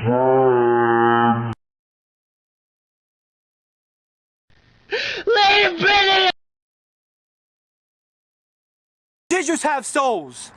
Lady Benedict! Did you have souls?